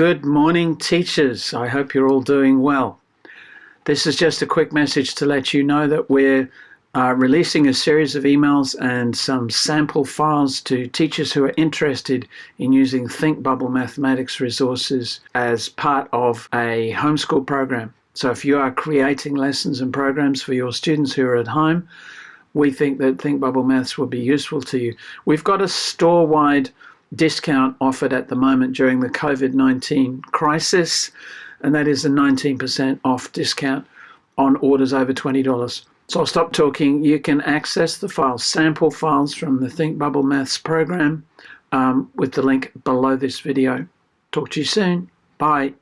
Good morning, teachers. I hope you're all doing well. This is just a quick message to let you know that we're uh, releasing a series of emails and some sample files to teachers who are interested in using ThinkBubble mathematics resources as part of a homeschool program. So if you are creating lessons and programs for your students who are at home, we think that ThinkBubble Maths will be useful to you. We've got a store-wide discount offered at the moment during the COVID 19 crisis, and that is a 19% off discount on orders over $20. So I'll stop talking. You can access the files, sample files from the Think Bubble Maths program um, with the link below this video. Talk to you soon. Bye.